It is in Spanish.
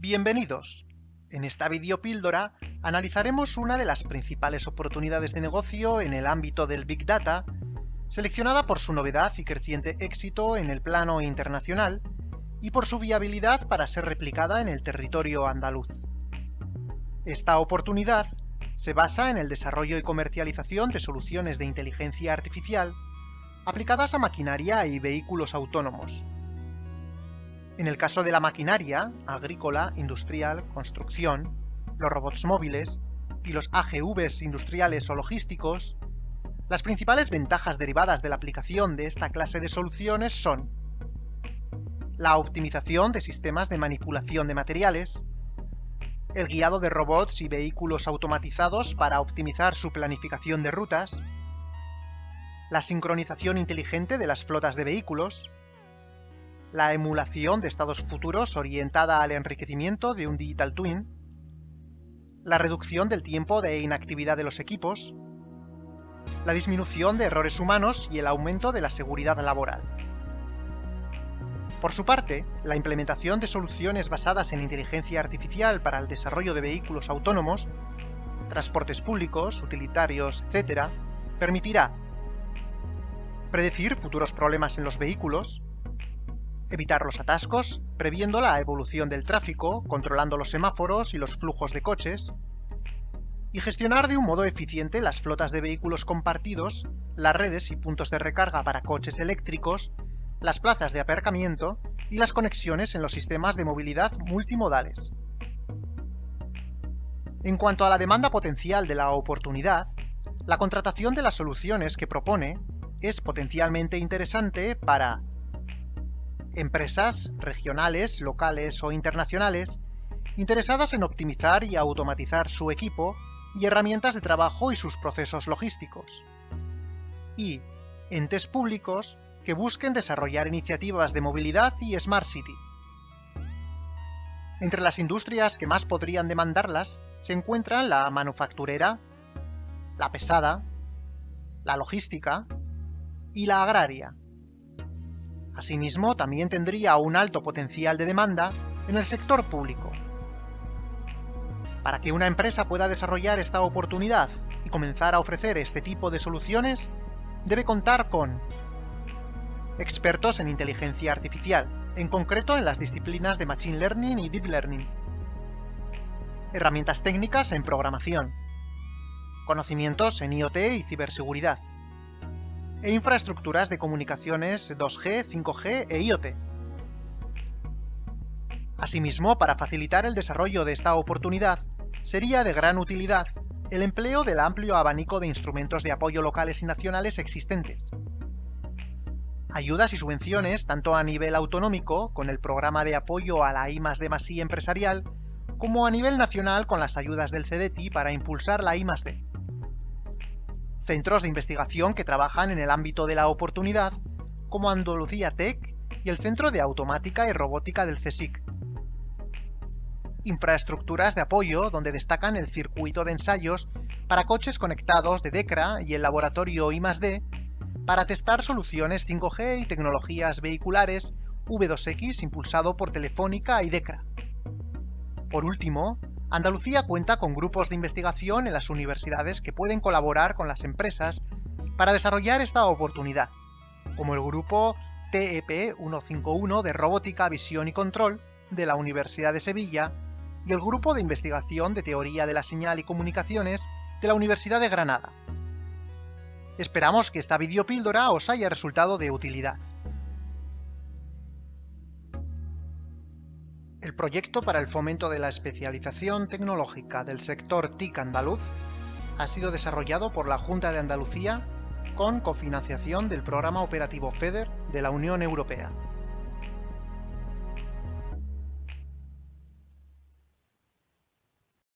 Bienvenidos. En esta videopíldora analizaremos una de las principales oportunidades de negocio en el ámbito del Big Data, seleccionada por su novedad y creciente éxito en el plano internacional y por su viabilidad para ser replicada en el territorio andaluz. Esta oportunidad se basa en el desarrollo y comercialización de soluciones de inteligencia artificial aplicadas a maquinaria y vehículos autónomos. En el caso de la maquinaria, agrícola, industrial, construcción, los robots móviles y los AGVs industriales o logísticos, las principales ventajas derivadas de la aplicación de esta clase de soluciones son la optimización de sistemas de manipulación de materiales, el guiado de robots y vehículos automatizados para optimizar su planificación de rutas, la sincronización inteligente de las flotas de vehículos, la emulación de estados futuros orientada al enriquecimiento de un Digital Twin, la reducción del tiempo de inactividad de los equipos, la disminución de errores humanos y el aumento de la seguridad laboral. Por su parte, la implementación de soluciones basadas en inteligencia artificial para el desarrollo de vehículos autónomos, transportes públicos, utilitarios, etc., permitirá predecir futuros problemas en los vehículos, evitar los atascos, previendo la evolución del tráfico, controlando los semáforos y los flujos de coches, y gestionar de un modo eficiente las flotas de vehículos compartidos, las redes y puntos de recarga para coches eléctricos, las plazas de aparcamiento y las conexiones en los sistemas de movilidad multimodales. En cuanto a la demanda potencial de la oportunidad, la contratación de las soluciones que propone es potencialmente interesante para empresas regionales, locales o internacionales interesadas en optimizar y automatizar su equipo y herramientas de trabajo y sus procesos logísticos, y entes públicos que busquen desarrollar iniciativas de movilidad y Smart City. Entre las industrias que más podrían demandarlas se encuentran la manufacturera, la pesada, la logística y la agraria. Asimismo, también tendría un alto potencial de demanda en el sector público. Para que una empresa pueda desarrollar esta oportunidad y comenzar a ofrecer este tipo de soluciones, debe contar con expertos en inteligencia artificial, en concreto en las disciplinas de Machine Learning y Deep Learning. Herramientas técnicas en programación. Conocimientos en IoT y ciberseguridad. E infraestructuras de comunicaciones 2G, 5G e IoT. Asimismo, para facilitar el desarrollo de esta oportunidad, sería de gran utilidad el empleo del amplio abanico de instrumentos de apoyo locales y nacionales existentes, ayudas y subvenciones tanto a nivel autonómico, con el programa de apoyo a la I D empresarial, como a nivel nacional con las ayudas del CDTI para impulsar la I D. Centros de investigación que trabajan en el ámbito de la oportunidad, como Andalucía Tech y el Centro de Automática y Robótica del CSIC. Infraestructuras de apoyo donde destacan el circuito de ensayos para coches conectados de DECRA y el laboratorio I+D para testar soluciones 5G y tecnologías vehiculares V2X impulsado por Telefónica y DECRA. Por último, Andalucía cuenta con grupos de investigación en las universidades que pueden colaborar con las empresas para desarrollar esta oportunidad, como el grupo TEP 151 de Robótica, Visión y Control de la Universidad de Sevilla y el grupo de investigación de Teoría de la Señal y Comunicaciones de la Universidad de Granada. Esperamos que esta videopíldora os haya resultado de utilidad. Proyecto para el fomento de la especialización tecnológica del sector TIC andaluz ha sido desarrollado por la Junta de Andalucía con cofinanciación del Programa Operativo FEDER de la Unión Europea.